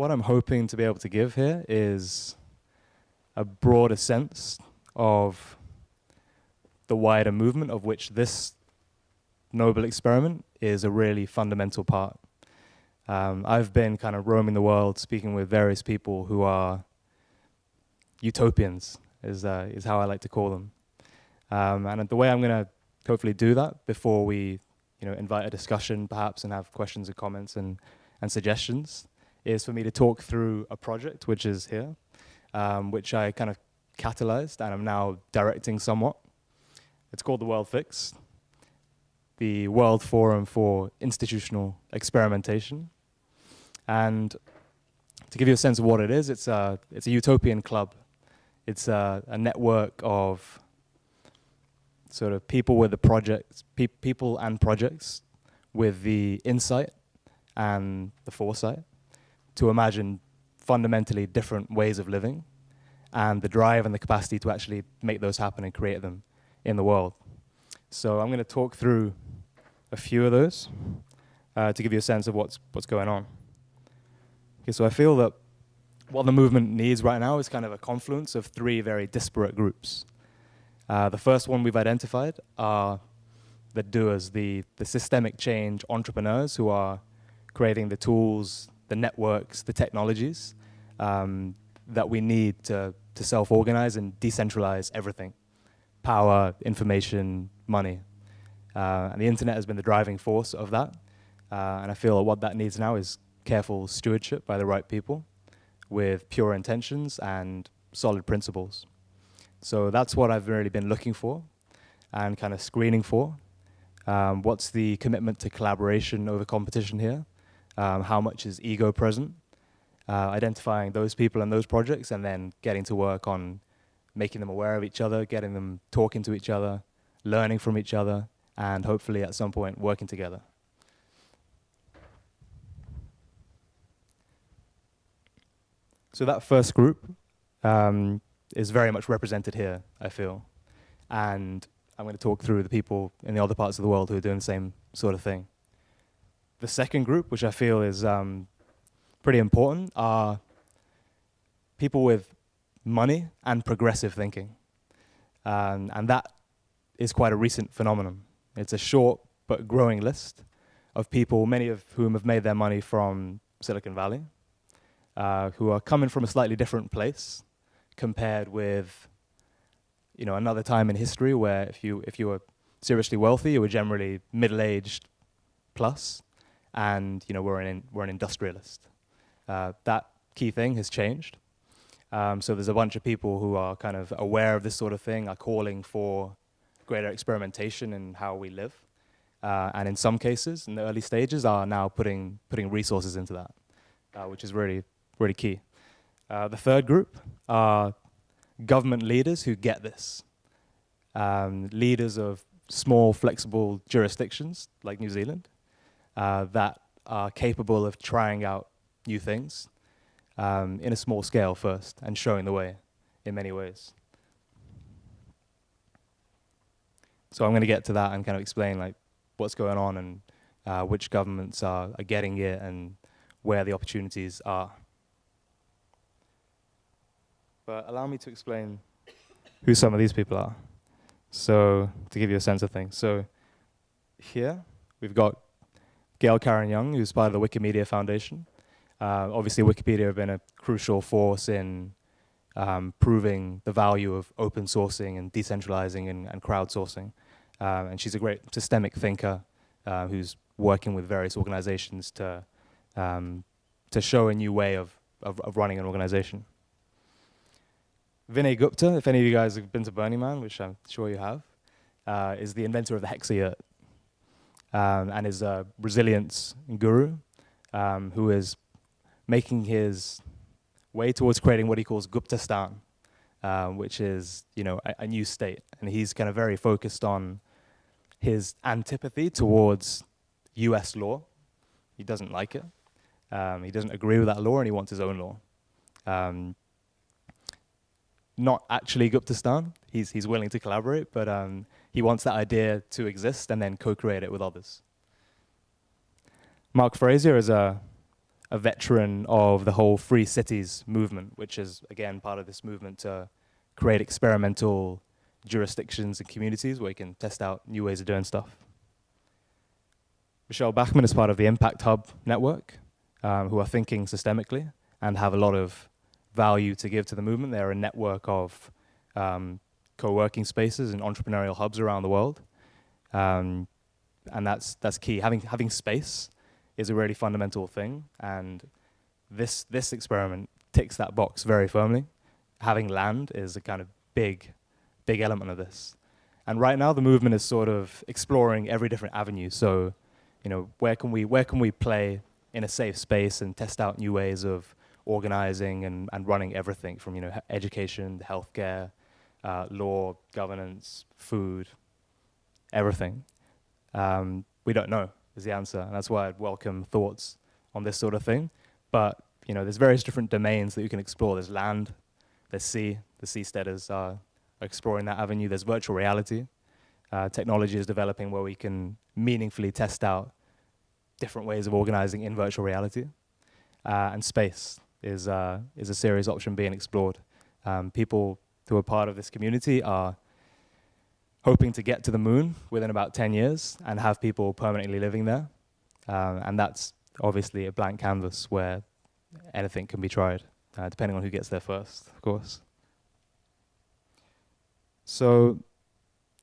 what I'm hoping to be able to give here is a broader sense of the wider movement of which this noble experiment is a really fundamental part. Um, I've been kind of roaming the world speaking with various people who are utopians, is, uh, is how I like to call them. Um, and the way I'm going to hopefully do that before we you know, invite a discussion perhaps and have questions and comments and, and suggestions is for me to talk through a project which is here, um, which I kind of catalyzed and I'm now directing somewhat. It's called the World Fix, the World Forum for Institutional Experimentation. And to give you a sense of what it is, it's a, it's a utopian club. It's a, a network of sort of people with the projects, pe people and projects with the insight and the foresight to imagine fundamentally different ways of living and the drive and the capacity to actually make those happen and create them in the world. So I'm going to talk through a few of those uh, to give you a sense of what's, what's going on. Okay, so I feel that what the movement needs right now is kind of a confluence of three very disparate groups. Uh, the first one we've identified are the doers, the, the systemic change entrepreneurs who are creating the tools, the networks, the technologies um, that we need to, to self-organize and decentralize everything. Power, information, money. Uh, and the internet has been the driving force of that. Uh, and I feel what that needs now is careful stewardship by the right people with pure intentions and solid principles. So that's what I've really been looking for and kind of screening for. Um, what's the commitment to collaboration over competition here? Um, how much is ego present? Uh, identifying those people and those projects and then getting to work on making them aware of each other, getting them talking to each other, learning from each other, and hopefully at some point working together. So that first group um, is very much represented here, I feel. And I'm going to talk through the people in the other parts of the world who are doing the same sort of thing. The second group, which I feel is um, pretty important, are people with money and progressive thinking. Um, and that is quite a recent phenomenon. It's a short but growing list of people, many of whom have made their money from Silicon Valley, uh, who are coming from a slightly different place compared with you know, another time in history where if you, if you were seriously wealthy, you were generally middle-aged plus, and you know, we're an, we're an industrialist. Uh, that key thing has changed. Um, so there's a bunch of people who are kind of aware of this sort of thing, are calling for greater experimentation in how we live. Uh, and in some cases, in the early stages, are now putting, putting resources into that, uh, which is really, really key. Uh, the third group are government leaders who get this. Um, leaders of small, flexible jurisdictions like New Zealand uh, that are capable of trying out new things um, in a small scale first and showing the way in many ways. So I'm going to get to that and kind of explain like what's going on and uh, which governments are, are getting it and where the opportunities are. But allow me to explain who some of these people are. So to give you a sense of things. So here we've got Gail Karen Young, who's part of the Wikimedia Foundation. Uh, obviously, Wikipedia have been a crucial force in um, proving the value of open sourcing and decentralizing and, and crowdsourcing. Um, and she's a great systemic thinker uh, who's working with various organizations to, um, to show a new way of, of, of running an organization. Vinay Gupta, if any of you guys have been to Burning Man, which I'm sure you have, uh, is the inventor of the Hexayurt um, and is a resilience guru um, who is making his way towards creating what he calls Guptastan, um, which is you know a, a, new state. And he's kind of very focused on his antipathy towards U.S. law. He doesn't like it. Um, he doesn't agree with that law, and he wants his own law. Um, not actually Guptastan. He's, he's willing to collaborate, but um, he wants that idea to exist and then co-create it with others. Mark Frazier is a, a veteran of the whole free cities movement, which is again part of this movement to create experimental jurisdictions and communities where you can test out new ways of doing stuff. Michelle Bachman is part of the Impact Hub network, um, who are thinking systemically and have a lot of value to give to the movement. They're a network of um, co-working spaces and entrepreneurial hubs around the world. Um, and that's, that's key. Having, having space is a really fundamental thing. And this, this experiment ticks that box very firmly. Having land is a kind of big, big element of this. And right now the movement is sort of exploring every different avenue. So, you know, where can we, where can we play in a safe space and test out new ways of organizing and, and running everything from, you know, education, healthcare, uh, law, governance, food, everything. Um, we don't know is the answer, and that's why I'd welcome thoughts on this sort of thing. But you know, there's various different domains that you can explore. There's land, there's sea. The seasteaders are exploring that avenue. There's virtual reality. Uh, technology is developing where we can meaningfully test out different ways of organizing in virtual reality. Uh, and space is, uh, is a serious option being explored. Um, people who are part of this community are hoping to get to the moon within about 10 years and have people permanently living there. Um, and that's obviously a blank canvas where anything can be tried, uh, depending on who gets there first, of course. So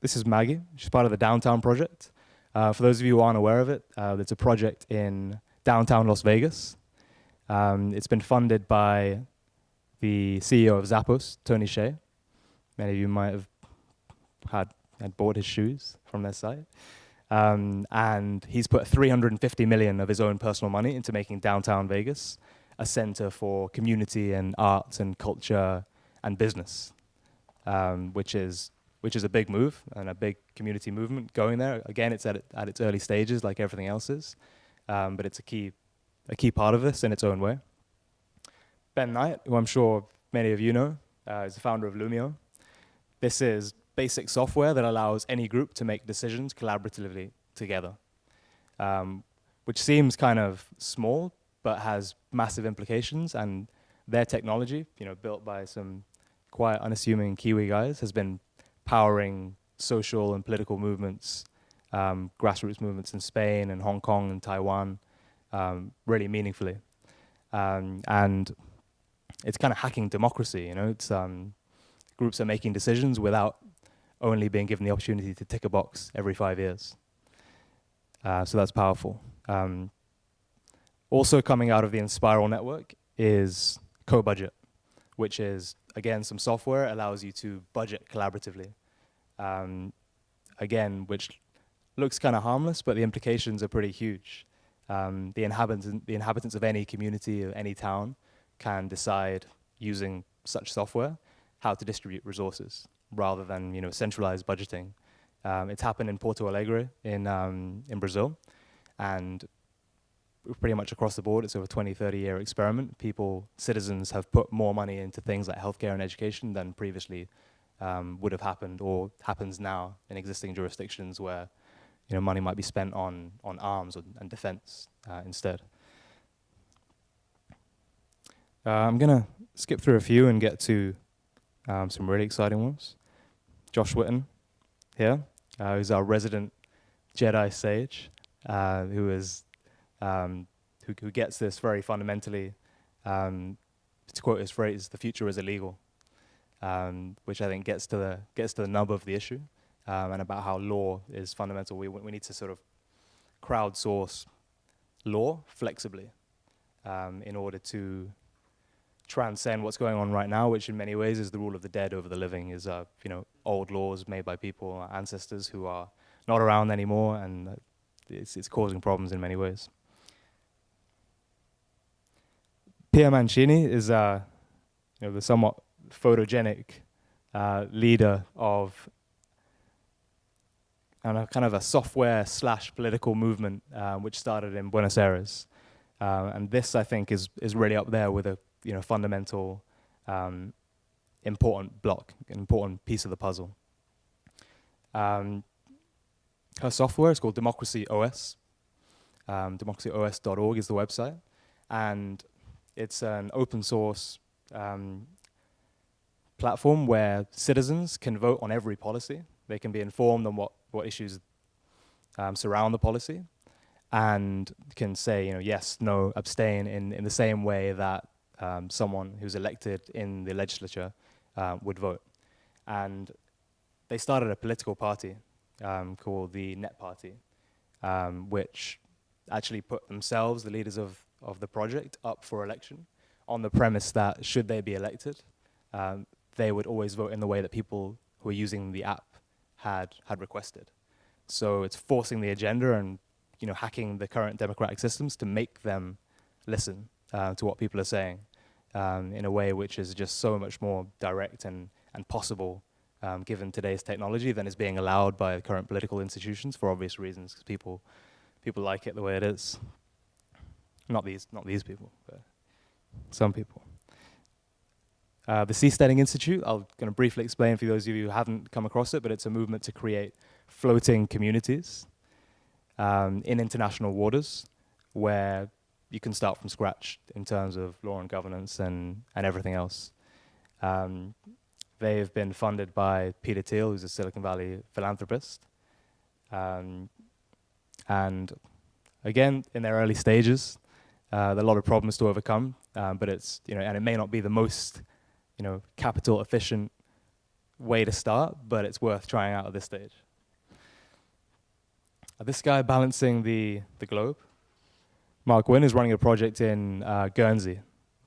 this is Maggie. She's part of the Downtown Project. Uh, for those of you who aren't aware of it, uh, it's a project in downtown Las Vegas. Um, it's been funded by the CEO of Zappos, Tony Hsieh. Many of you might have had had bought his shoes from their site. Um, and he's put 350 million of his own personal money into making downtown Vegas a center for community and arts and culture and business, um, which is which is a big move and a big community movement going there. Again, it's at, at its early stages like everything else is, um, but it's a key, a key part of this in its own way. Ben Knight, who I'm sure many of you know, uh, is the founder of Loomio. This is basic software that allows any group to make decisions collaboratively together, um, which seems kind of small, but has massive implications. And their technology, you know, built by some quite unassuming Kiwi guys, has been powering social and political movements, um, grassroots movements in Spain and Hong Kong and Taiwan, um, really meaningfully. Um, and it's kind of hacking democracy, you know, it's, um, groups are making decisions without only being given the opportunity to tick a box every five years. Uh, so that's powerful. Um, also coming out of the Enspiral network is Cobudget, which is, again, some software allows you to budget collaboratively. Um, again, which looks kind of harmless, but the implications are pretty huge. Um, the, inhabitants, the inhabitants of any community or any town can decide using such software how to distribute resources rather than you know centralized budgeting. Um, it's happened in Porto Alegre in, um, in Brazil, and pretty much across the board, it's over a 20, 30 year experiment. People, citizens have put more money into things like healthcare and education than previously um, would have happened or happens now in existing jurisdictions where you know, money might be spent on, on arms or, and defense uh, instead. Uh, I'm gonna skip through a few and get to um, some really exciting ones. Josh Witten here, uh, who's our resident Jedi sage, uh, who is um, who, who, gets this very fundamentally. Um, to quote his phrase, "The future is illegal," um, which I think gets to the gets to the nub of the issue, um, and about how law is fundamental. We we need to sort of crowdsource law flexibly um, in order to transcend what's going on right now, which in many ways is the rule of the dead over the living, is uh, you know old laws made by people, ancestors who are not around anymore, and it's, it's causing problems in many ways. Pia Mancini is uh, you know, the somewhat photogenic uh, leader of and a kind of a software slash political movement uh, which started in Buenos Aires. Uh, and this, I think, is, is really up there with a you know, fundamental, um, important block, an important piece of the puzzle. Um, her software is called Democracy OS. Um, democracyos.org is the website. and it's an open source um, platform where citizens can vote on every policy. They can be informed on what, what issues um, surround the policy and can say, you know, yes, no, abstain in, in the same way that um, someone who's elected in the legislature uh, would vote. And they started a political party um, called the Net Party, um, which actually put themselves, the leaders of, of the project, up for election on the premise that should they be elected, um, they would always vote in the way that people who are using the app had, had requested. So it's forcing the agenda and you know, hacking the current democratic systems to make them listen uh, to what people are saying um, in a way which is just so much more direct and, and possible um, given today's technology than is being allowed by current political institutions for obvious reasons, because people, people like it the way it is. Not these, not these people, but some people. Uh, the Seasteading Institute, I'm going to briefly explain for those of you who haven't come across it, but it's a movement to create floating communities um, in international waters where you can start from scratch in terms of law and governance and, and everything else. Um, they've been funded by Peter Thiel, who's a Silicon Valley philanthropist. Um, and again, in their early stages, uh, there are a lot of problems to overcome, um, but it's, you know, and it may not be the most, you know, capital efficient way to start, but it's worth trying out at this stage. Uh, this guy balancing the, the globe, Mark Wynne, is running a project in uh, Guernsey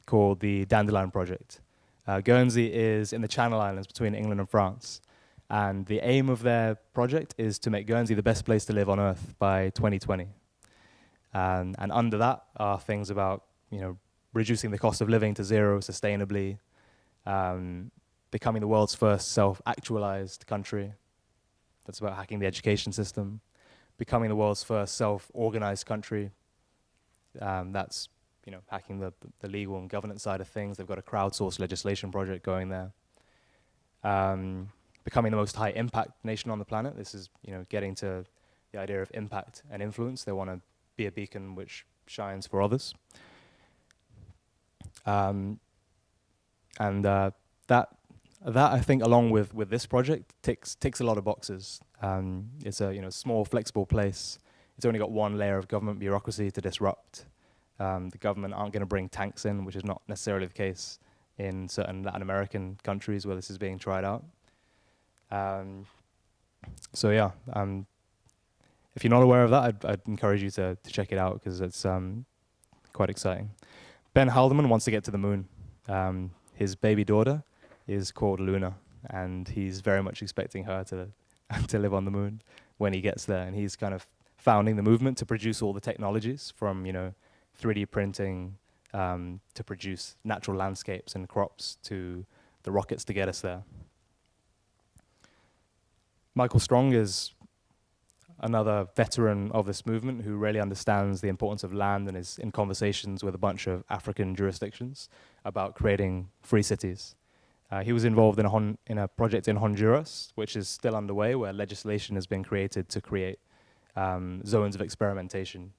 called the Dandelion Project. Uh, Guernsey is in the Channel Islands between England and France. And the aim of their project is to make Guernsey the best place to live on Earth by 2020. Um, and under that are things about you know, reducing the cost of living to zero sustainably, um, becoming the world's first self-actualized country. That's about hacking the education system becoming the world's first self-organized country. Um, that's you know hacking the, the legal and governance side of things. They've got a crowdsourced legislation project going there. Um, becoming the most high impact nation on the planet. This is you know getting to the idea of impact and influence. They want to be a beacon which shines for others. Um, and uh, that that I think, along with with this project, ticks ticks a lot of boxes. Um, it's a you know small, flexible place. It's only got one layer of government bureaucracy to disrupt. Um, the government aren't going to bring tanks in, which is not necessarily the case in certain Latin American countries where this is being tried out. Um, so yeah, um, if you're not aware of that, I'd, I'd encourage you to, to check it out because it's um, quite exciting. Ben Haldeman wants to get to the moon. Um, his baby daughter is called Luna, and he's very much expecting her to to live on the moon when he gets there. And he's kind of founding the movement to produce all the technologies from you know 3D printing um, to produce natural landscapes and crops to the rockets to get us there. Michael Strong is another veteran of this movement who really understands the importance of land and is in conversations with a bunch of African jurisdictions about creating free cities. Uh, he was involved in a, in a, project in Honduras, which is still underway, where legislation has been created to create um, zones of experimentation,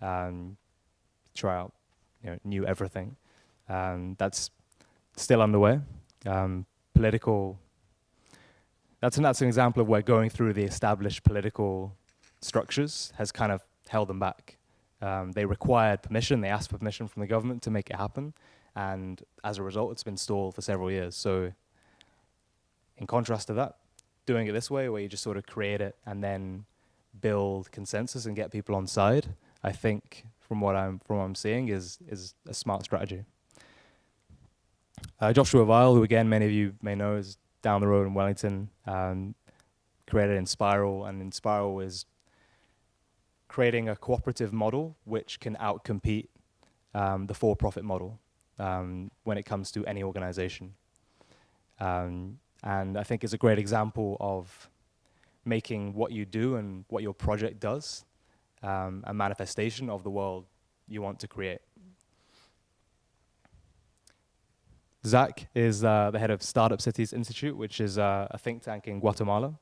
um, try out you know, new everything. Um, that's still underway. Um, political, that's an, that's an example of where going through the established political structures has kind of held them back. Um, they required permission, they asked for permission from the government to make it happen, and as a result, it's been stalled for several years. So in contrast to that, doing it this way, where you just sort of create it and then build consensus and get people on side, I think from what I'm from what I'm seeing is is a smart strategy. Uh, Joshua Vial, who again many of you may know, is down the road in Wellington, um, created Enspiral, and Enspiral is creating a cooperative model which can outcompete um, the for-profit model um, when it comes to any organization. Um, and I think it's a great example of making what you do and what your project does um, a manifestation of the world you want to create. Zach is uh, the head of Startup Cities Institute, which is uh, a think tank in Guatemala,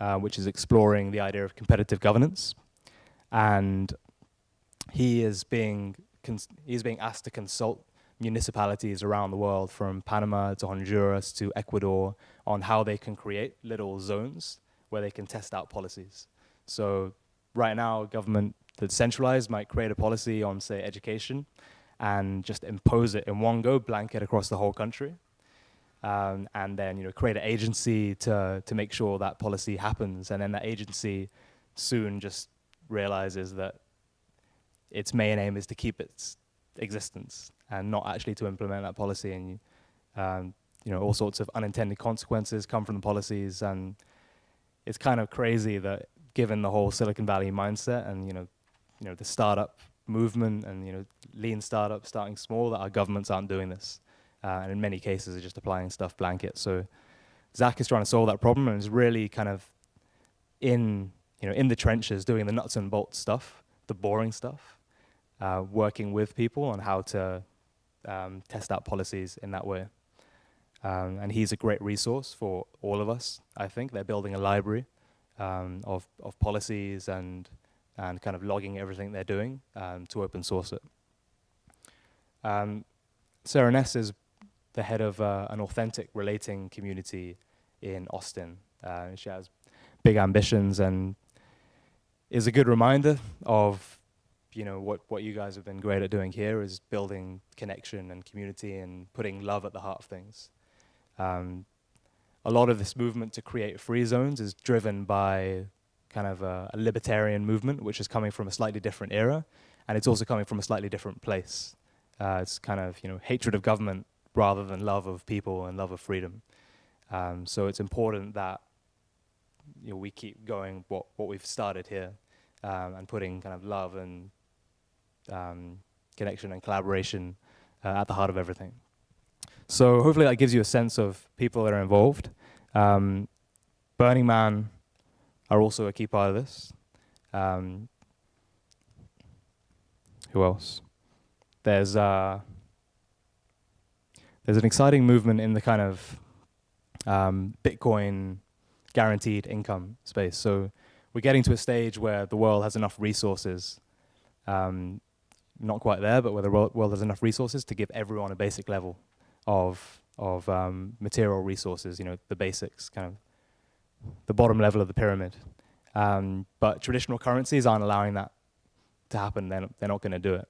uh, which is exploring the idea of competitive governance. And he is being he's being asked to consult municipalities around the world, from Panama to Honduras to Ecuador, on how they can create little zones where they can test out policies. So right now, government that's centralized might create a policy on, say, education, and just impose it in one go, blanket across the whole country. Um, and then you know create an agency to to make sure that policy happens, and then that agency soon just realizes that its main aim is to keep its existence and not actually to implement that policy. And um, you know all sorts of unintended consequences come from the policies, and it's kind of crazy that given the whole Silicon Valley mindset and you know you know the startup movement and you know lean startups starting small that our governments aren't doing this. Uh, and in many cases are just applying stuff blanket. So Zach is trying to solve that problem and is really kind of in you know in the trenches doing the nuts and bolts stuff the boring stuff uh, working with people on how to um, test out policies in that way um, and he's a great resource for all of us I think they're building a library um, of, of policies and and kind of logging everything they're doing um, to open source it. Um, Sarah Ness is the head of uh, an authentic relating community in Austin. Uh, she has big ambitions and is a good reminder of you know what what you guys have been great at doing here is building connection and community and putting love at the heart of things. Um, a lot of this movement to create free zones is driven by kind of a, a, libertarian movement, which is coming from a slightly different era, and it's also coming from a slightly different place. Uh, it's kind of you know hatred of government rather than love of people and love of freedom. Um, so it's important that you know, we keep going what what we've started here, um, and putting kind of love and um, connection and collaboration uh, at the heart of everything. So hopefully that gives you a sense of people that are involved. Um, Burning Man are also a key part of this. Um, who else? There's uh, there's an exciting movement in the kind of um, Bitcoin guaranteed income space. So we're getting to a stage where the world has enough resources, um, not quite there, but where the world has enough resources to give everyone a basic level of of um, material resources. You know, the basics, kind of the bottom level of the pyramid. Um, but traditional currencies aren't allowing that to happen. They're, they're not going to do it.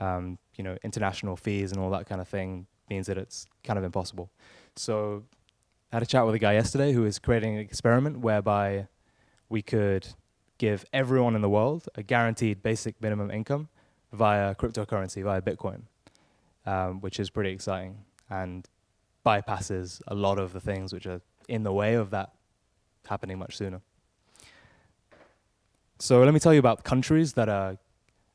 Um, you know, international fees and all that kind of thing means that it's kind of impossible. So I had a chat with a guy yesterday who is creating an experiment whereby we could give everyone in the world a guaranteed basic minimum income via cryptocurrency, via Bitcoin, um, which is pretty exciting and bypasses a lot of the things which are in the way of that happening much sooner. So let me tell you about countries that are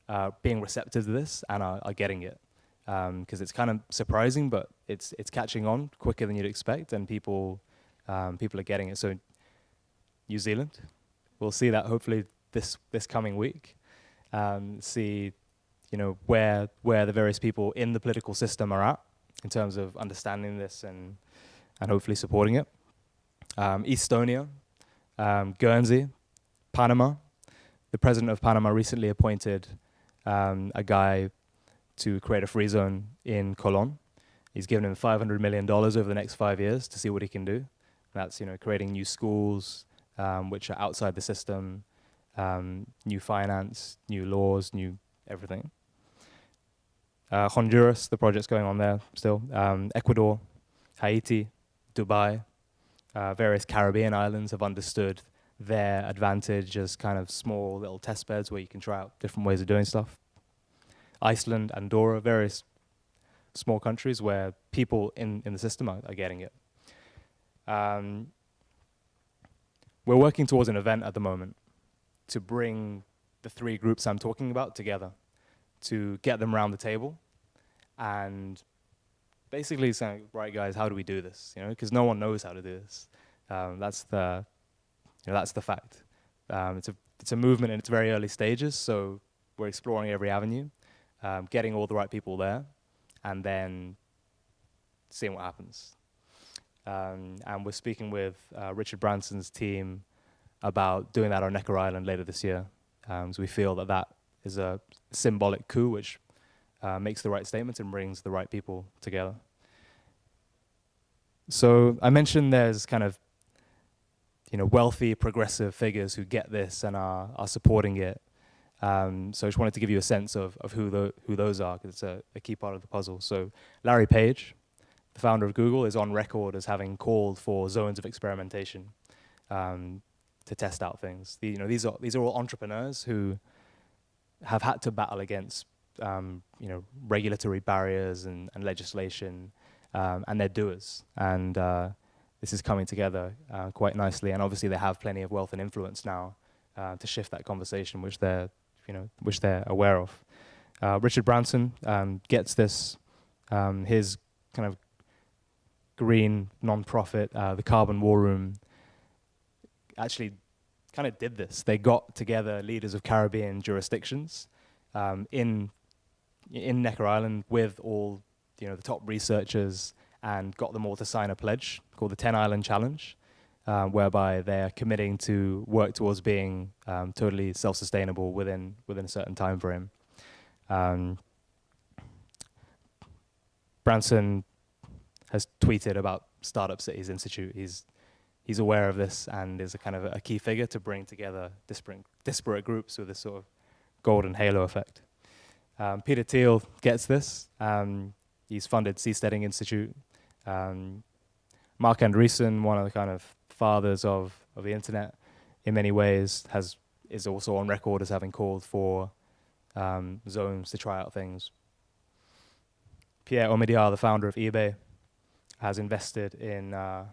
uh, being receptive to this and are, are getting it. Because um, it's kind of surprising, but it's it's catching on quicker than you'd expect, and people um, people are getting it. So New Zealand, we'll see that hopefully this this coming week. Um, see, you know, where where the various people in the political system are at in terms of understanding this and and hopefully supporting it. Um, Estonia, um, Guernsey, Panama. The president of Panama recently appointed um, a guy to create a free zone in Colon. He's given him $500 million over the next five years to see what he can do. And that's you know creating new schools um, which are outside the system, um, new finance, new laws, new everything. Uh, Honduras, the project's going on there still. Um, Ecuador, Haiti, Dubai, uh, various Caribbean islands have understood their advantage as kind of small little test beds where you can try out different ways of doing stuff. Iceland, Andorra, various small countries where people in, in the system are, are getting it. Um, we're working towards an event at the moment to bring the three groups I'm talking about together, to get them around the table and basically saying, right guys, how do we do this? You know, because no one knows how to do this. Um, that's the you know, that's the fact. Um, it's a it's a movement in its very early stages, so we're exploring every avenue, um, getting all the right people there, and then seeing what happens. Um, and we're speaking with uh, Richard Branson's team about doing that on Necker Island later this year. Um, so we feel that that is a symbolic coup, which uh, makes the right statements and brings the right people together. So I mentioned there's kind of you know wealthy progressive figures who get this and are are supporting it. Um, so I just wanted to give you a sense of, of who, the, who those are, because it's a, a, key part of the puzzle. So Larry Page, the founder of Google, is on record as having called for zones of experimentation um, to test out things. The, you know, these are, these are all entrepreneurs who have had to battle against um, you know, regulatory barriers and, and legislation, um, and they're doers. And uh, this is coming together uh, quite nicely. And obviously they have plenty of wealth and influence now uh, to shift that conversation, which they're you know, which they're aware of. Uh, Richard Branson um, gets this, um, his kind of green non-profit, uh, the Carbon War Room, actually kind of did this. They got together leaders of Caribbean jurisdictions um, in in Necker Island with all you know the top researchers and got them all to sign a pledge called the Ten Island Challenge, um, whereby they're committing to work towards being um, totally self-sustainable within within a certain time frame. Um, Branson has tweeted about Startup Cities Institute. He's he's aware of this and is a kind of a, a key figure to bring together disparate, disparate groups with this sort of golden halo effect. Um, Peter Thiel gets this. Um, he's funded Seasteading Institute. Um, Marc Andreessen, one of the kind of fathers of, of the internet in many ways has is also on record as having called for um, zones to try out things. Pierre Omidyar, the founder of eBay, has invested in uh,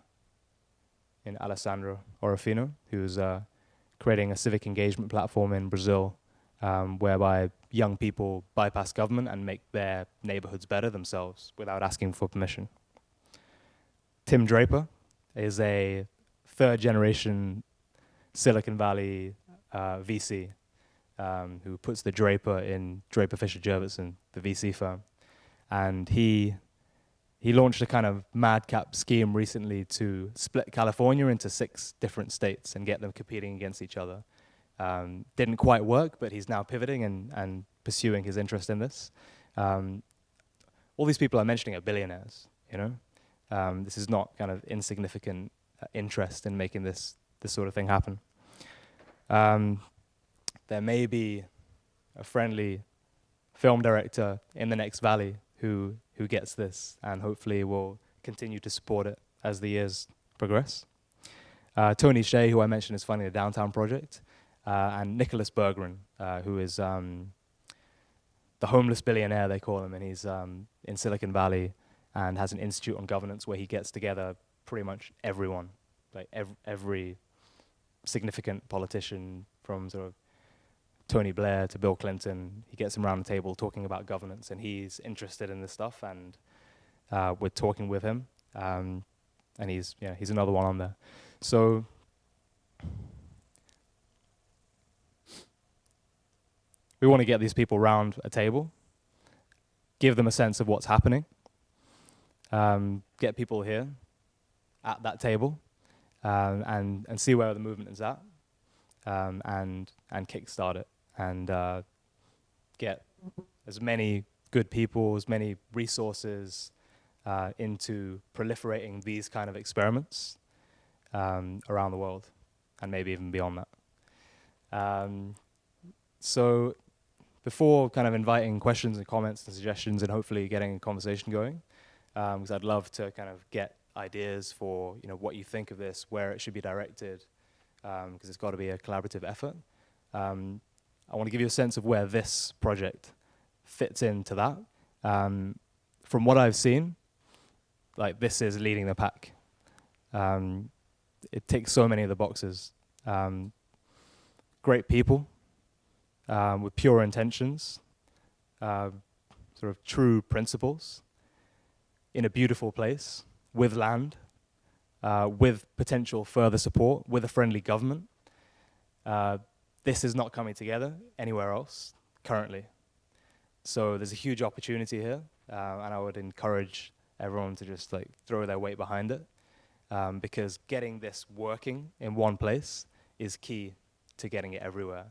in Alessandra Orofino, who's uh, creating a civic engagement platform in Brazil, um, whereby young people bypass government and make their neighborhoods better themselves without asking for permission. Tim Draper is a third generation Silicon Valley uh, VC um, who puts the Draper in Draper Fisher Jurvetson, the VC firm. And he, he launched a kind of madcap scheme recently to split California into six different states and get them competing against each other. Um, didn't quite work, but he's now pivoting and, and pursuing his interest in this. Um, all these people I'm mentioning are billionaires, you know? Um, this is not kind of insignificant uh, interest in making this this sort of thing happen. Um, there may be a friendly film director in the next valley who who gets this and hopefully will continue to support it as the years progress. Uh, Tony Hsieh, who I mentioned is funding the Downtown Project, and Nicolas Berggruen, uh, who is um, the homeless billionaire, they call him, and he's um, in Silicon Valley and has an institute on governance where he gets together pretty much everyone, like ev every significant politician from sort of Tony Blair to Bill Clinton. He gets them around the table talking about governance, and he's interested in this stuff, and uh, we're talking with him, um, and he's yeah he's another one on there. So. We want to get these people around a table, give them a sense of what's happening, um, get people here, at that table um, and, and see where the movement is at um, and, and kickstart it and uh, get as many good people, as many resources uh, into proliferating these kind of experiments um, around the world and maybe even beyond that. Um, so before kind of inviting questions and comments and suggestions and hopefully getting a conversation going, because um, I'd love to kind of get ideas for you know what you think of this, where it should be directed, because um, it's got to be a collaborative effort. Um, I want to give you a sense of where this project fits into that. Um, from what I've seen, like this is leading the pack. Um, it ticks so many of the boxes. Um, great people with pure intentions, uh, sort of true principles in a beautiful place with land, uh, with potential further support, with a friendly government. Uh, this is not coming together anywhere else currently. So there's a huge opportunity here, uh, and I would encourage everyone to just like throw their weight behind it, um, because getting this working in one place is key to getting it everywhere,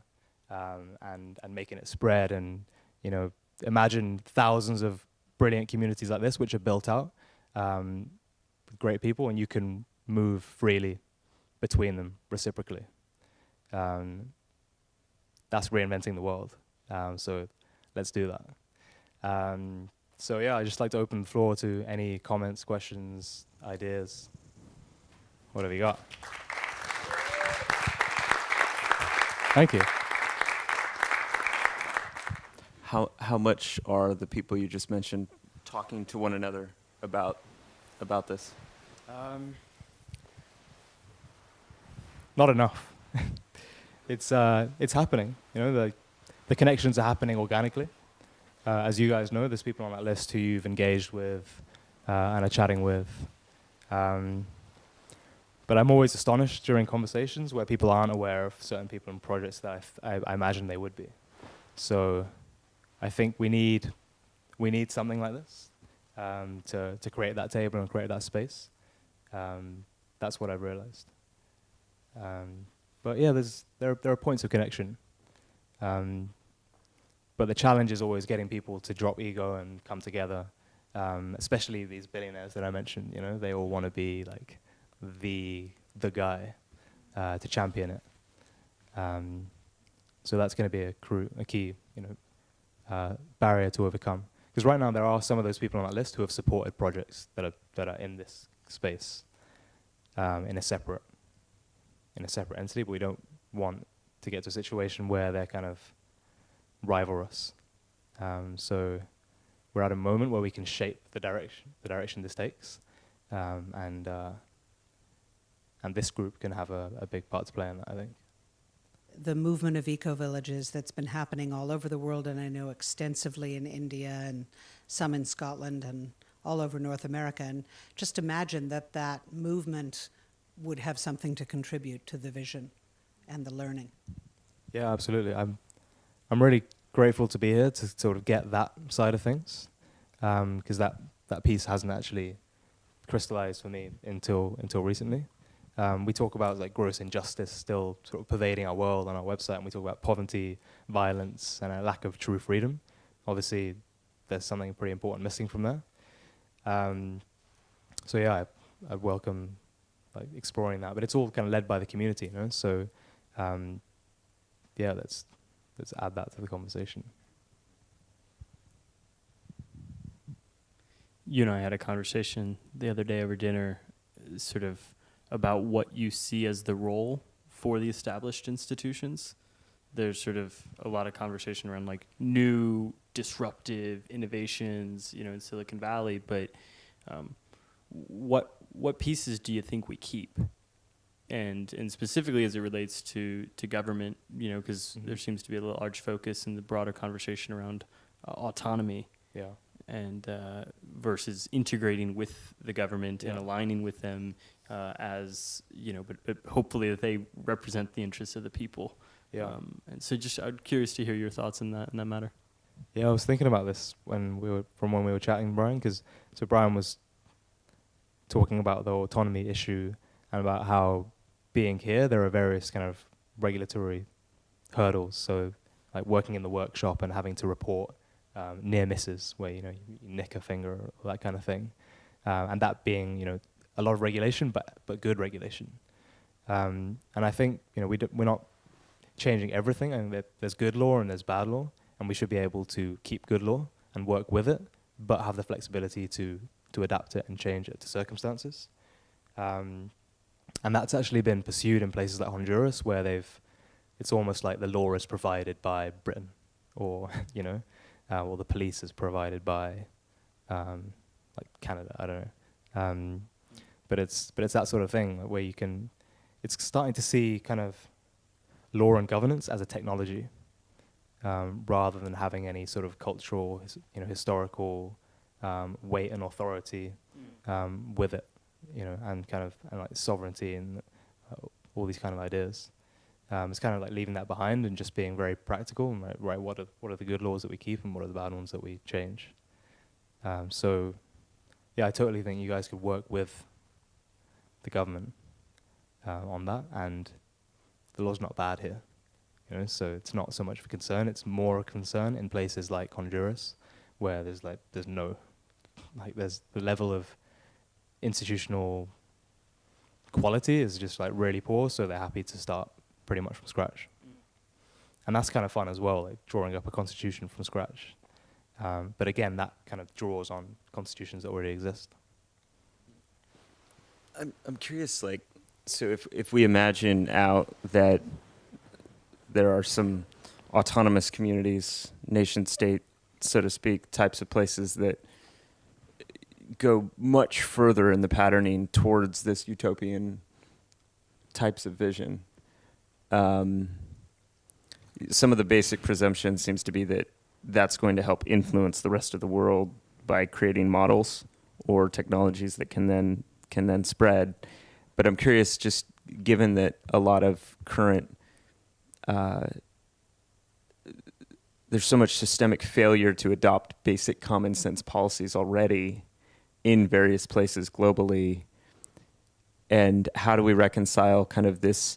um, and and making it spread and you know imagine thousands of brilliant communities like this, which are built out um, with great people, and you can move freely between them reciprocally. Um, that's reinventing the world. Um, so let's do that. Um, so yeah, I'd just like to open the floor to any comments, questions, ideas. What have you got? Thank you. How how much are the people you just mentioned talking to one another about about this? Um, not enough. it's uh, it's happening. You know, the the connections are happening organically. Uh, as you guys know, there's people on that list who you've engaged with uh, and are chatting with. Um, but I'm always astonished during conversations where people aren't aware of certain people and projects that I, I, I imagine they would be. So I think we need we need something like this um, to to create that table and create that space. Um, that's what I've realized. Um, but yeah, there's there there are points of connection. Um, but the challenge is always getting people to drop ego and come together. Um, especially these billionaires that I mentioned. You know, they all want to be like the the guy uh, to champion it. Um, so that's going to be a, a key, you know, barrier to overcome. Because right now there are some of those people on that list who have supported projects that are that are in this space um, in a separate in a separate entity, but we don't want to get to a situation where they're kind of rival us. Um, so we're at a moment where we can shape the direction the direction this takes, um, and uh, and this group can have a, a big part to play in that. I think the movement of eco villages that's been happening all over the world, and I know extensively in India and some in Scotland and all over North America. And just imagine that that movement would have something to contribute to the vision and the learning. Yeah, absolutely. I'm I'm really grateful to be here to sort of get that side of things, because um, that that piece hasn't actually crystallized for me until until recently. Um, we talk about like gross injustice still sort of pervading our world on our website, and we talk about poverty, violence, and a lack of true freedom. Obviously, there's something pretty important missing from there. Um, so yeah, I, I welcome like exploring that, but it's all kind of led by the community, you know. So um, yeah, let's let's add that to the conversation. You and I had a conversation the other day over dinner, sort of about what you see as the role for the established institutions. There's sort of a lot of conversation around like new disruptive innovations, you know, in Silicon Valley. But um, what what pieces do you think we keep? And and specifically as it relates to to government, you know, because mm-hmm. there seems to be a large focus in the broader conversation around uh, autonomy. Yeah and uh, versus integrating with the government yeah. and aligning with them uh, as you know, but, but hopefully that they represent the interests of the people. Yeah. Um, and so, just I'm curious to hear your thoughts in that in that matter. Yeah, I was thinking about this when we were from when we were chatting, Brian, because so Brian was talking about the autonomy issue and about how being here there are various kind of regulatory hurdles. So, like working in the workshop and having to report um, near misses where you know you, nick a finger or that kind of thing, um, and that being you know a lot of regulation, but but good regulation. Um, and I think you know we we're not changing everything. I think that there's good law and there's bad law, and we should be able to keep good law and work with it, but have the flexibility to to adapt it and change it to circumstances. Um, and that's actually been pursued in places like Honduras, where they've it's almost like the law is provided by Britain, or you know, uh, or the police is provided by um, like Canada. I don't know. Um, but it's but it's that sort of thing where you can. It's starting to see kind of law and governance as a technology, um, rather than having any sort of cultural, you know, historical um, weight and authority mm. um, with it, you know, and kind of and like sovereignty and uh, all these kind of ideas. Um, it's kind of like leaving that behind and just being very practical and like, right, what are what are the good laws that we keep and what are the bad ones that we change. Um, so, yeah, I totally think you guys could work with the government uh, on that, and the law's not bad here. You know, so it's not so much of a concern. It's more a concern in places like Honduras, where there's like there's no, like there's the level of institutional quality is just like really poor. So they're happy to start pretty much from scratch, and that's kind of fun as well, like drawing up a constitution from scratch. Um, but again, that kind of draws on constitutions that already exist. I'm I'm curious, like, so if if we imagine out that there are some autonomous communities, nation state, so to speak, types of places that go much further in the patterning towards this utopian types of vision. Um, some of the basic presumption seems to be that that's going to help influence the rest of the world by creating models or technologies that can then can then spread. But I'm curious, just given that a lot of current uh, there's so much systemic failure to adopt basic common sense policies already in various places globally. And how do we reconcile kind of this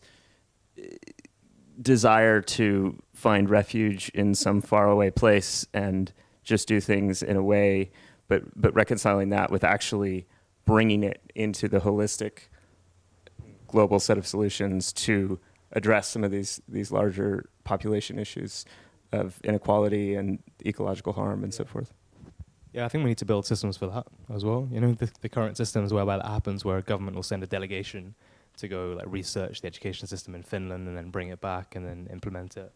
desire to find refuge in some faraway place and just do things in a way, but, but reconciling that with actually bringing it into the holistic global set of solutions to address some of these, these larger population issues of inequality and ecological harm and so forth. Yeah, I think we need to build systems for that as well. You know, the, the current systems whereby that happens, where a government will send a delegation to go like research the education system in Finland and then bring it back and then implement it.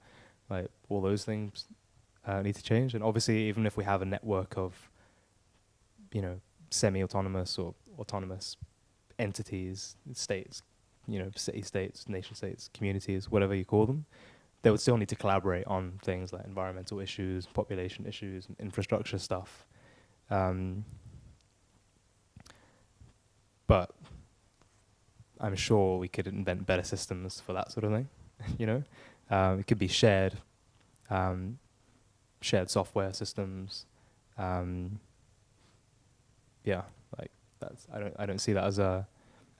Like all those things uh, need to change. And obviously, even if we have a network of, you know, semi-autonomous or autonomous entities, states, you know, city states, nation states, communities, whatever you call them, they would still need to collaborate on things like environmental issues, population issues, infrastructure stuff. Um, but I'm sure we could invent better systems for that sort of thing. you know, um, it could be shared, um, shared software systems. Um, yeah, like that's I don't I don't see that as a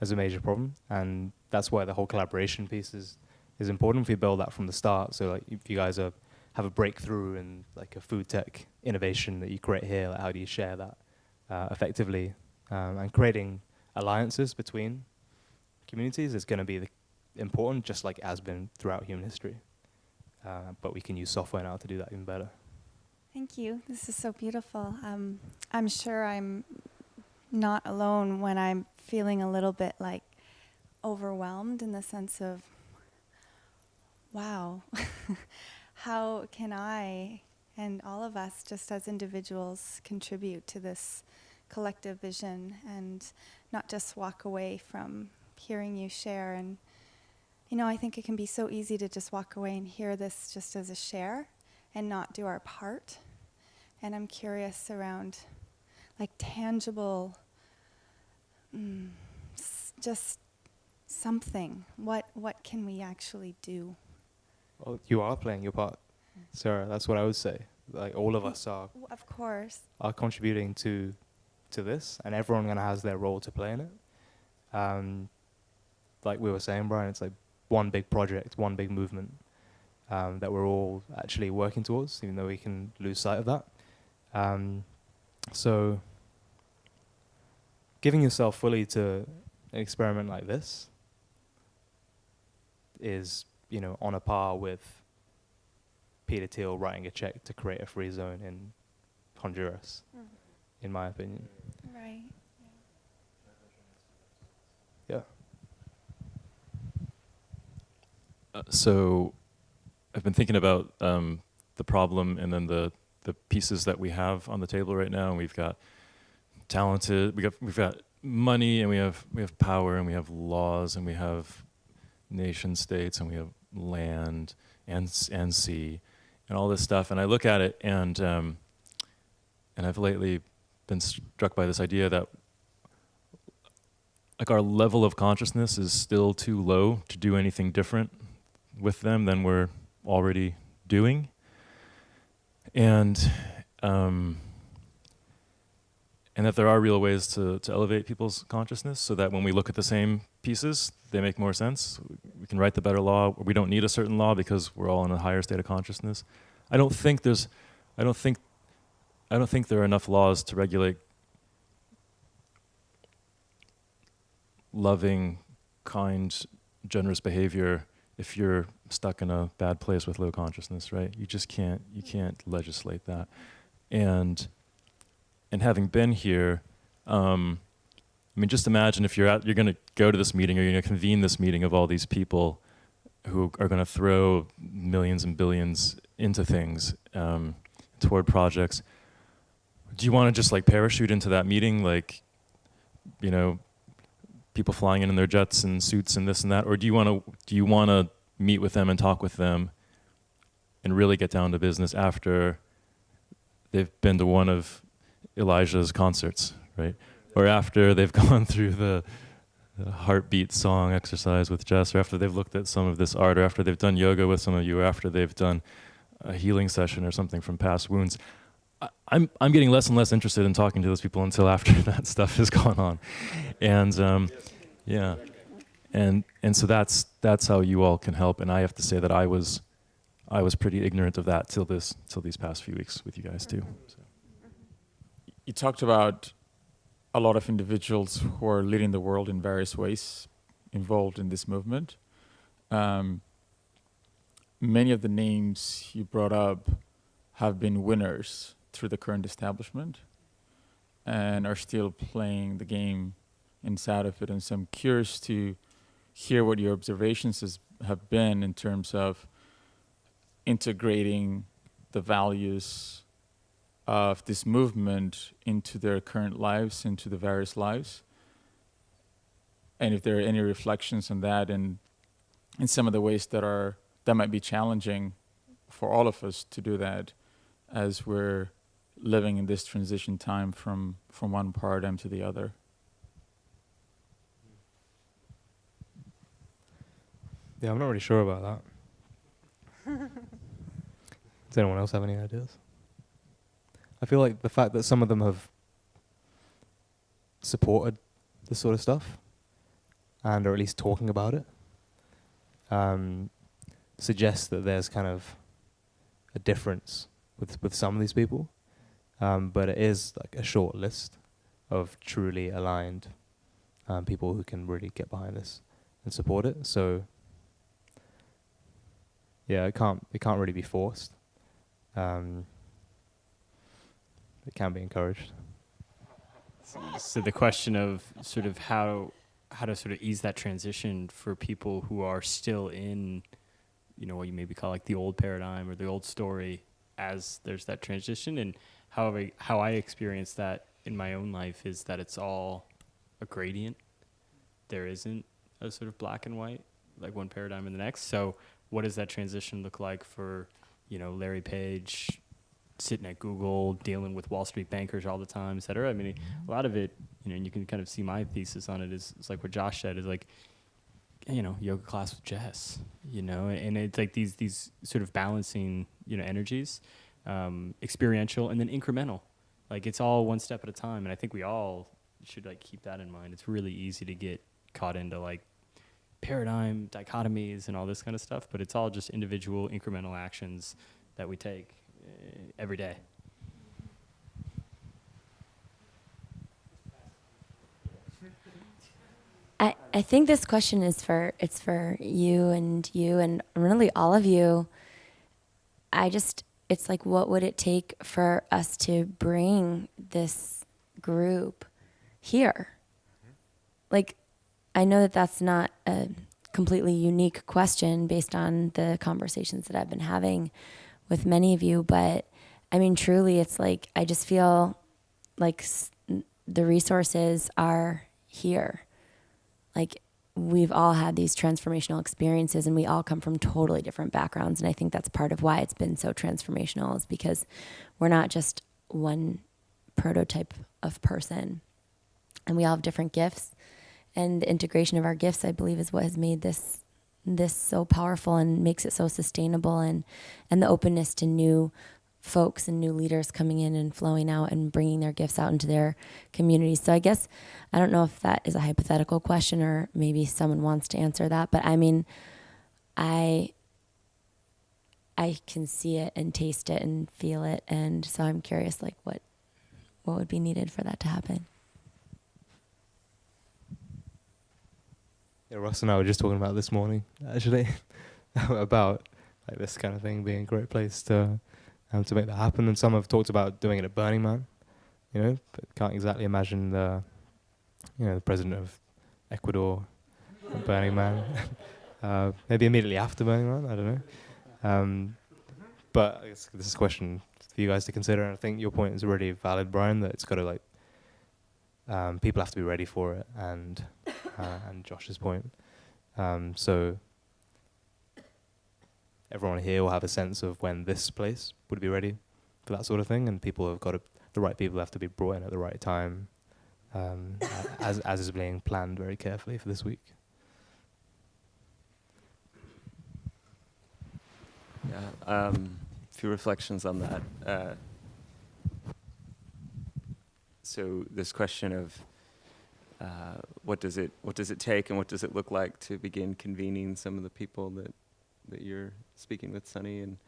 as a major problem, and that's why the whole collaboration piece is is important if you build that from the start. So like if you guys are have a breakthrough in like a food tech innovation that you create here, like how do you share that uh, effectively? Um, and creating alliances between communities is going to be the important, just like it has been throughout human history. Uh, but we can use software now to do that even better. Thank you. This is so beautiful. Um, I'm sure I'm not alone when I'm feeling a little bit like overwhelmed in the sense of, wow, how can I and all of us, just as individuals, contribute to this collective vision and not just walk away from hearing you share? And, you know, I think it can be so easy to just walk away and hear this just as a share and not do our part. And I'm curious around like tangible, mm, just something. What what can we actually do? Well, you are playing your part, Sarah. That's what I would say. Like all of us are Of course. are contributing to to this, and everyone kind of has their role to play in it. Um, like we were saying, Brian, it's like one big project, one big movement um, that we're all actually working towards, even though we can lose sight of that. Um, so, giving yourself fully to an experiment like this is, you know, on a par with Peter Thiel writing a check to create a free zone in Honduras, in my opinion. Right. Yeah. Uh, so I've been thinking about um, the problem and then the the pieces that we have on the table right now. We've got talented, we got we've got money, and we have we have power, and we have laws, and we have nation states, and we have land and and sea, and all this stuff. And I look at it, and um, and I've lately been struck by this idea that like our level of consciousness is still too low to do anything different with them than we're already doing. And um, and that there are real ways to, to elevate people's consciousness so that when we look at the same pieces, they make more sense. We can write the better law. We don't need a certain law because we're all in a higher state of consciousness. I don't think there's, I don't think, I don't think there are enough laws to regulate loving, kind, generous behavior if you're stuck in a bad place with low consciousness, right? You just can't you can't legislate that. And and having been here, um, I mean, just imagine if you're you're going to go to this meeting or you're going to convene this meeting of all these people who are going to throw millions and billions into things um, toward projects. Do you want to just like parachute into that meeting, like, you know, people flying in in their jets and suits and this and that, or do you want to do you want to meet with them and talk with them and really get down to business after they've been to one of Elijah's concerts, right? Or after they've gone through the, heartbeat song exercise with Jess, or after they've looked at some of this art, or after they've done yoga with some of you, or after they've done a healing session or something from past wounds. I- I'm I'm getting less and less interested in talking to those people until after that stuff has gone on, and um, yeah, and and so that's that's how you all can help. And I have to say that I was I was pretty ignorant of that till this till these past few weeks with you guys too. So. You talked about a lot of individuals who are leading the world in various ways involved in this movement. Um, many of the names you brought up have been winners through the current establishment and are still playing the game inside of it. And so I'm curious to hear what your observations has, have been in terms of integrating the values of this movement into their current lives, into the various lives, and if there are any reflections on that and in some of the ways that are that might be challenging for all of us to do that as we're living in this transition time from from one paradigm to the other. Yeah, I'm not really sure about that. Does anyone else have any ideas? I feel like the fact that some of them have supported this sort of stuff and are at least talking about it um, suggests that there's kind of a difference with with some of these people, um, but it is like a short list of truly aligned um, people who can really get behind this and support it. So yeah, it can't it can't really be forced. Um, it can be encouraged. So the question of sort of how how to sort of ease that transition for people who are still in, you know, what you maybe call like the old paradigm or the old story, as there's that transition, and how I how I experience that in my own life is that it's all a gradient. There isn't a sort of black and white like one paradigm and the next. So what does that transition look like for, you know, Larry Page, sitting at Google, dealing with Wall Street bankers all the time, et cetera. I mean, a lot of it, you know, and you can kind of see my thesis on it is, is like what Josh said is like, you know, yoga class with Jess, you know, and it's like these these sort of balancing, you know, energies, um, experiential and then incremental. Like it's all one step at a time, and I think we all should like keep that in mind. It's really easy to get caught into like paradigm dichotomies and all this kind of stuff, but it's all just individual incremental actions that we take Uh, every day. I, I think this question is for it's for you and you and really all of you. I just it's like what would it take for us to bring this group here? Like I know that that's not a completely unique question based on the conversations that I've been having with many of you, but I mean truly it's like I just feel like the resources are here. Like we've all had these transformational experiences and we all come from totally different backgrounds and i think that's part of why it's been so transformational is because we're not just one prototype of person and we all have different gifts. And the integration of our gifts i believe is what has made this this so powerful and makes it so sustainable and and the openness to new folks and new leaders coming in and flowing out and bringing their gifts out into their communities. So I guess I don't know if that is a hypothetical question or maybe someone wants to answer that, but I mean, I I can see it and taste it and feel it and so I'm curious like what what would be needed for that to happen. Yeah, Ross and I were just talking about this morning, actually, about like this kind of thing being a great place to um, to make that happen. And some have talked about doing it at Burning Man, you know, but can't exactly imagine the, you know, the president of Ecuador at Burning Man. uh, maybe immediately after Burning Man, I don't know. Um, but this is a question for you guys to consider. And I think your point is really valid, Brian, that it's got to like, um, people have to be ready for it. And, uh, and Josh's point. Um, so everyone here will have a sense of when this place would be ready for that sort of thing, and people have got to, the right people have to be brought in at the right time, um, as as is being planned very carefully for this week. Yeah, um, a few reflections on that. Uh, so this question of uh, what does it what does it take and what does it look like to begin convening some of the people that that you're speaking with, Sunny, and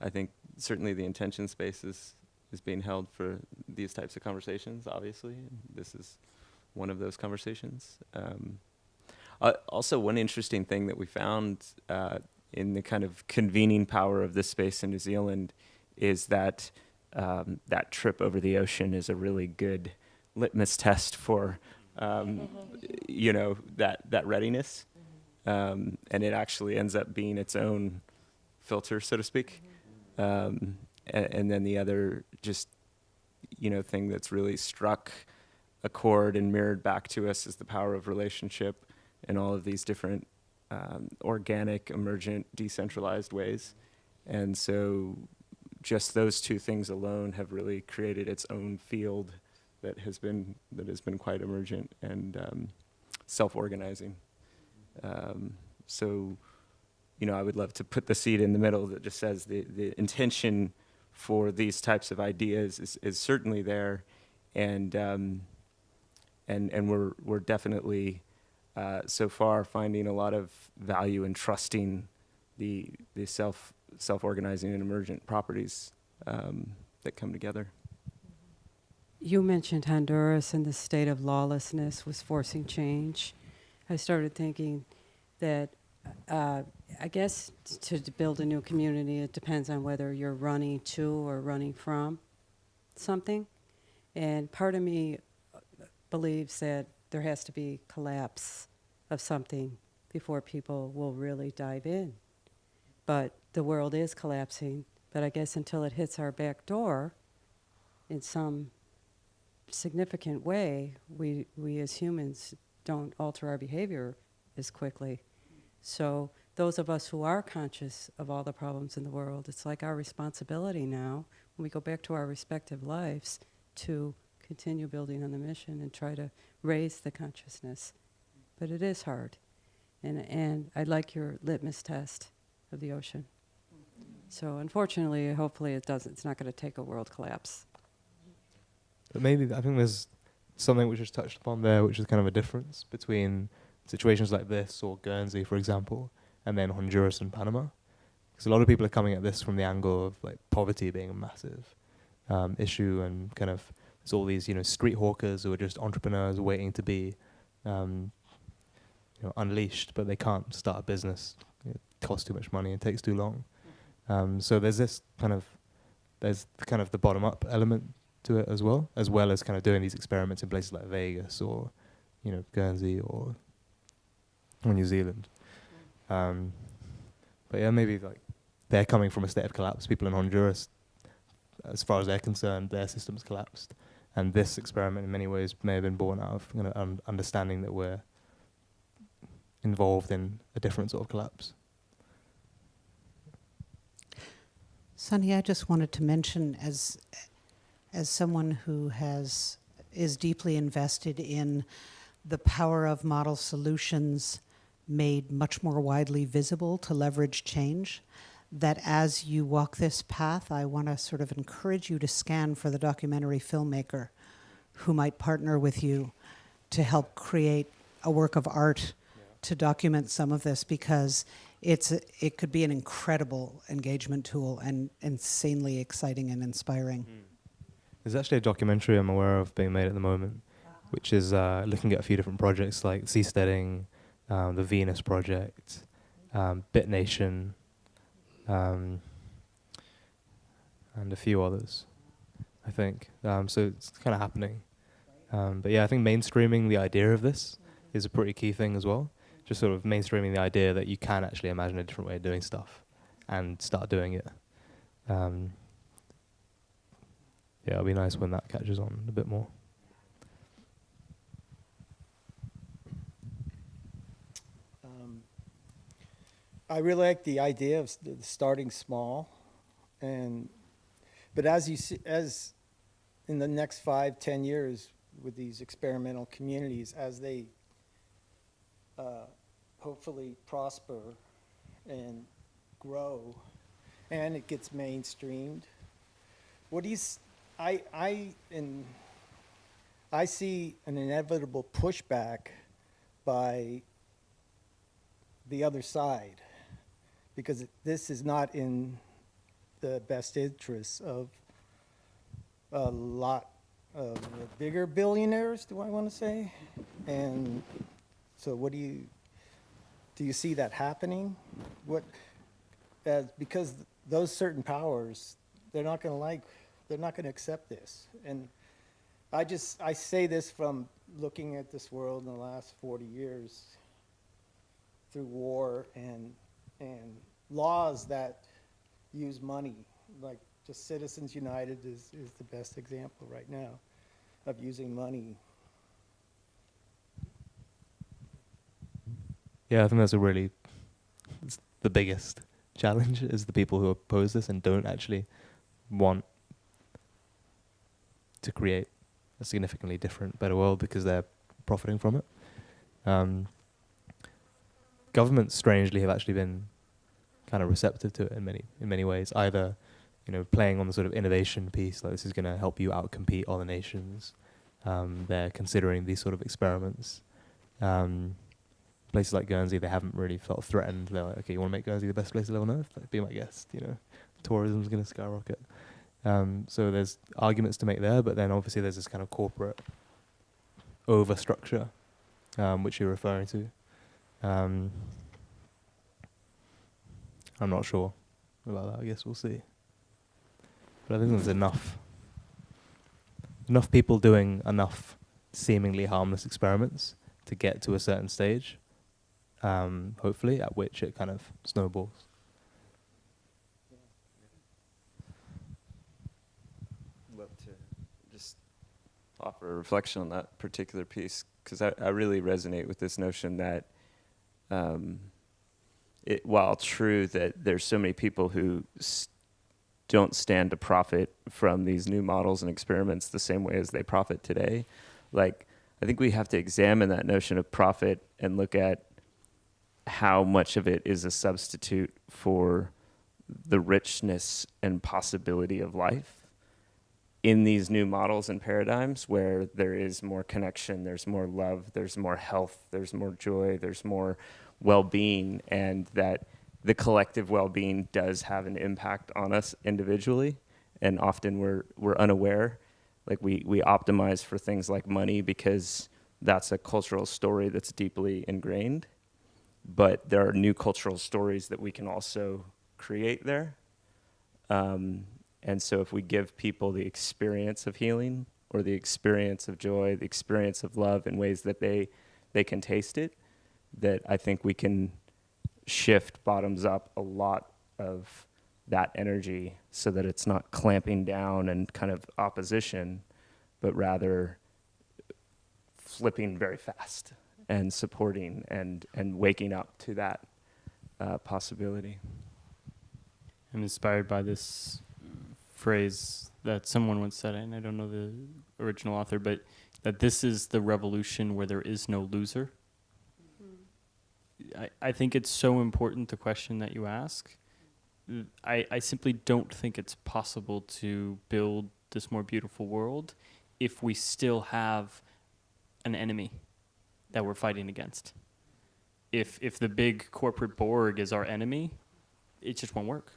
I think certainly the intention space is is being held for these types of conversations. Obviously, and this is one of those conversations. Um, uh, also, one interesting thing that we found uh, in the kind of convening power of this space in New Zealand is that um, that trip over the ocean is a really good litmus test for um, you know that that readiness, um, and it actually ends up being its own filter, so to speak. Um, and, and then the other just you know thing that's really struck a chord and mirrored back to us is the power of relationship in all of these different um, organic, emergent, decentralized ways. And so just those two things alone have really created its own field that has been that has been quite emergent and um, self-organizing. Um, so, you know, I would love to put the seed in the middle that just says the the intention for these types of ideas is, is certainly there, and um, and and we're we're definitely uh, so far finding a lot of value in trusting the the self self organizing and emergent properties um, that come together. You mentioned Honduras and the state of lawlessness was forcing change. I started thinking that uh, I guess to, to build a new community, it depends on whether you're running to or running from something. And part of me uh, believes that there has to be collapse of something before people will really dive in. But the world is collapsing. But I guess until it hits our back door in some significant way, we, we as humans don't alter our behavior as quickly. So those of us who are conscious of all the problems in the world, it's like our responsibility now, when we go back to our respective lives, to continue building on the mission and try to raise the consciousness. But it is hard. And, and I like your litmus test of the ocean. So unfortunately, hopefully it doesn't, it's not going to take a world collapse. But maybe I think there's something which is touched upon there, which is kind of a difference between situations like this or Guernsey, for example, and then Honduras and Panama. Because a lot of people are coming at this from the angle of like poverty being a massive um, issue, and kind of there's all these you know street hawkers who are just entrepreneurs waiting to be um, you know unleashed, but they can't start a business. It costs too much money. It takes too long. Um, so there's this kind of there's kind of the bottom up element to it as well, as well as kind of doing these experiments in places like Vegas or, you know, Guernsey or, or New Zealand. Um, but yeah, maybe like they're coming from a state of collapse. People in Honduras, as far as they're concerned, their system's collapsed, and this experiment in many ways may have been born out of you know, un- understanding that we're involved in a different sort of collapse. Sunny, I just wanted to mention as as someone who has is deeply invested in the power of model solutions made much more widely visible to leverage change that as you walk this path I want to sort of encourage you to scan for the documentary filmmaker who might partner with you to help create a work of art to document some of this because it's it could be an incredible engagement tool and insanely exciting and inspiring. There's actually a documentary I'm aware of being made at the moment, which is uh, looking at a few different projects like Seasteading, um, the Venus Project, um, Bitnation, um, and a few others, I think. Um, so it's kind of happening. Um, but yeah, I think mainstreaming the idea of this is a pretty key thing as well. Just sort of mainstreaming the idea that you can actually imagine a different way of doing stuff and start doing it. Um, yeah, it'll be nice when that catches on a bit more. Um, I really like the idea of starting small, and but as you see, as in the next five, ten years with these experimental communities, as they uh, hopefully prosper and grow, and it gets mainstreamed. What do you? I I in I see an inevitable pushback by the other side because this is not in the best interests of a lot of the bigger billionaires, do I want to say? And so what do you, do you see that happening? What, because those certain powers, they're not going to like, they're not going to accept this. And I just, I say this from looking at this world in the last 40 years through war and, and laws that use money, like just Citizens United is, is the best example right now of using money. Yeah, I think that's a really it's the biggest challenge is the people who oppose this and don't actually want to create a significantly different, better world because they're profiting from it. Um, governments, strangely, have actually been kind of receptive to it in many in many ways. Either, you know, playing on the sort of innovation piece, like this is going to help you outcompete other nations. Um, they're considering these sort of experiments. Um, places like Guernsey, they haven't really felt threatened. They're like, okay, you want to make Guernsey the best place to live on earth? Like, be my guest. You know, tourism's going to skyrocket. Um, so there's arguments to make there, but then obviously there's this kind of corporate overstructure, um, which you're referring to. Um, I'm not sure about that. I guess we'll see. But I think there's enough, enough people doing enough seemingly harmless experiments to get to a certain stage. Um, hopefully, at which it kind of snowballs. to just offer a reflection on that particular piece because I, I really resonate with this notion that um, it, while true that there's so many people who don't stand to profit from these new models and experiments the same way as they profit today, like I think we have to examine that notion of profit and look at how much of it is a substitute for the richness and possibility of life in these new models and paradigms where there is more connection, there's more love, there's more health, there's more joy, there's more well being, and that the collective well being does have an impact on us individually. And often we're, we're unaware. Like we, we optimize for things like money because that's a cultural story that's deeply ingrained. But there are new cultural stories that we can also create there. Um, and so, if we give people the experience of healing or the experience of joy, the experience of love in ways that they, they can taste it, that I think we can shift bottoms up a lot of that energy so that it's not clamping down and kind of opposition, but rather flipping very fast and supporting and, and waking up to that uh, possibility. I'm inspired by this phrase that someone once said, and I don't know the original author, but that this is the revolution where there is no loser. I, I think it's so important the question that you ask. I, I simply don't think it's possible to build this more beautiful world if we still have an enemy that we're fighting against. if if the big corporate Borg is our enemy, it just won't work.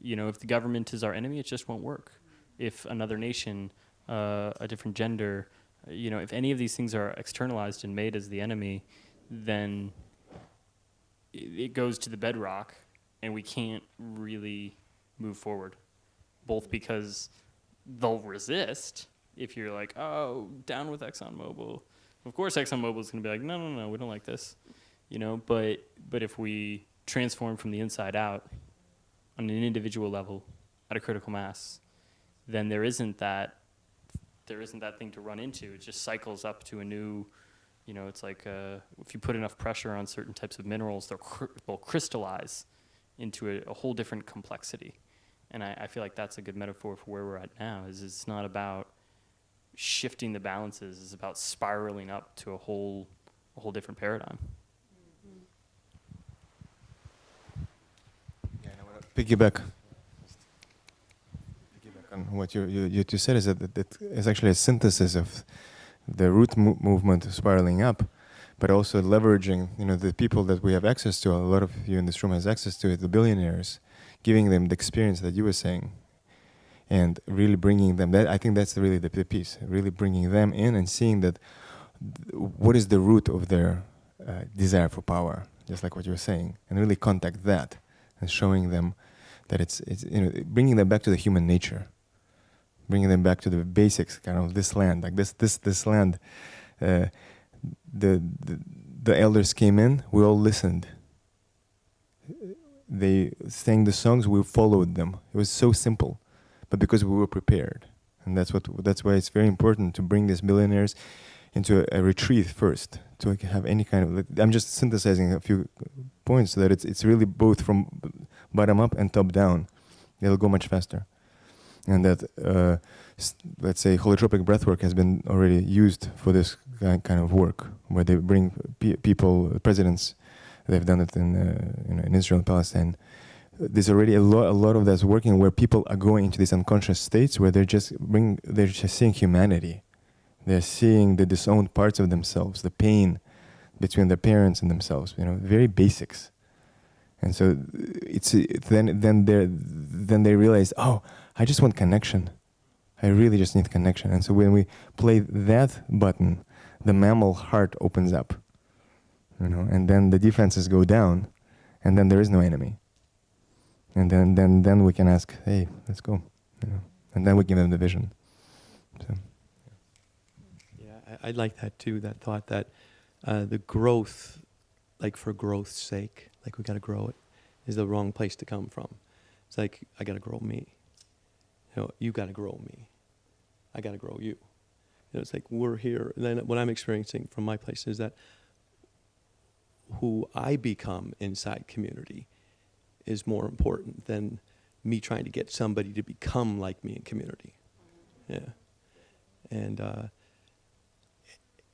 You know, if the government is our enemy, it just won't work. If another nation, uh, a different gender, you know, if any of these things are externalized and made as the enemy, then it goes to the bedrock, and we can't really move forward. Both because they'll resist if you're like, oh, down with ExxonMobil. Of course, ExxonMobil is going to be like, no, no, no, we don't like this, you know. But but if we transform from the inside out, on an individual level, at a critical mass, then there isn't that there isn't that thing to run into. It just cycles up to a new, you know, it's like uh, if you put enough pressure on certain types of minerals, they'll, cr- they'll crystallize into a, a whole different complexity. And I, I feel like that's a good metaphor for where we're at now. Is it's not about shifting the balances; is about spiraling up to a whole, a whole different paradigm. piggyback piggyback on what you, you, you said is that it, it is actually a synthesis of the root mo- movement spiraling up, but also leveraging you know the people that we have access to. A lot of you in this room has access to it, the billionaires, giving them the experience that you were saying, and really bringing them. That I think that's really the, the piece. Really bringing them in and seeing that th- what is the root of their uh, desire for power, just like what you were saying, and really contact that and showing them that it's, it's you know bringing them back to the human nature bringing them back to the basics kind of this land like this this this land uh, the, the the elders came in we all listened they sang the songs we followed them it was so simple but because we were prepared. And that's what that's why it's very important to bring these millionaires into a, a retreat first to have any kind of i'm just synthesizing a few points so that it's it's really both from bottom up and top down. It'll go much faster. And that uh, let's say holotropic breathwork has been already used for this kind of work where they bring pe- people presidents. They've done it in uh, you know, in Israel and Palestine there's already a lot a lot of that's working where people are going into these unconscious states where they're just bring they're just seeing humanity. They're seeing the disowned parts of themselves the pain between their parents and themselves you know very basics. And so it's then then they then they realize oh i just want connection. I really just need connection. And so when we play that button the mammal heart opens up you know and then the defenses go down and then there is no enemy and then then then we can ask hey let's go you know and then we give them the vision so Yeah, I, I like that too. That thought that uh, the growth, like for growth's sake, like we got to grow it, is the wrong place to come from. It's like I got to grow me. You know, you got to grow me. I got to grow you. You know, it's like we're here. And then what I'm experiencing from my place is that who I become inside community is more important than me trying to get somebody to become like me in community. Yeah. And uh,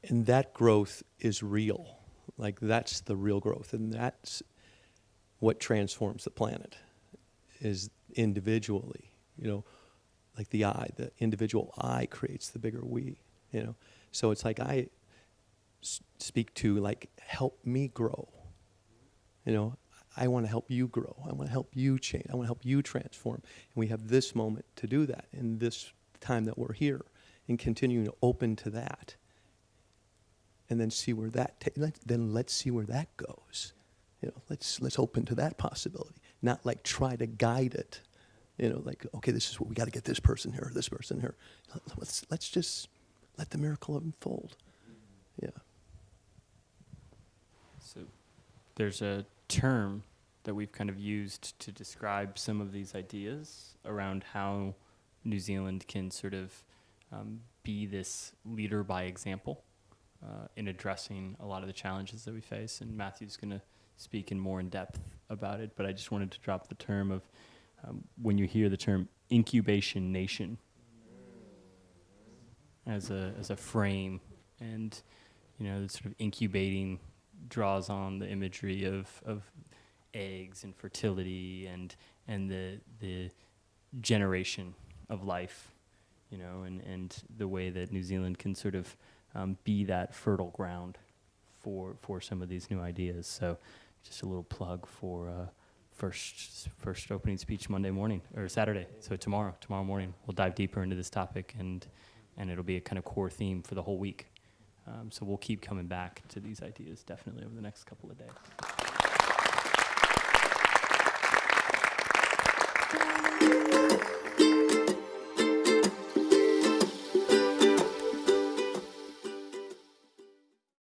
and that growth is real. Like that's the real growth, and that's what transforms the planet. Is individually, you know, like the I, the individual I creates the bigger we. You know, so it's like I, speak to like help me grow. You know, I want to help you grow. I want to help you change. I want to help you transform. And we have this moment to do that in this time that we're here and continuing to open to that. And then see where that let, then let's see where that goes. You know, let's let's open to that possibility. Not like try to guide it. You know, like okay, this is what we got to get this person here, this person here. Let's let's just let the miracle unfold. Yeah. So there's a term that we've kind of used to describe some of these ideas around how New Zealand can sort of um, be this leader by example uh, in addressing a lot of the challenges that we face. And Matthew's going to speak in more in depth about it, but I just wanted to drop the term of um, when you hear the term incubation nation as a as a frame and you know sort of incubating draws on the imagery of, of eggs and fertility and, and the, the generation of life, you know, and, and the way that New Zealand can sort of um, be that fertile ground for, for some of these new ideas. So just a little plug for uh, first, first opening speech Monday morning, or Saturday, so tomorrow, tomorrow morning, we'll dive deeper into this topic and, and it'll be a kind of core theme for the whole week. Um, so we'll keep coming back to these ideas definitely over the next couple of days.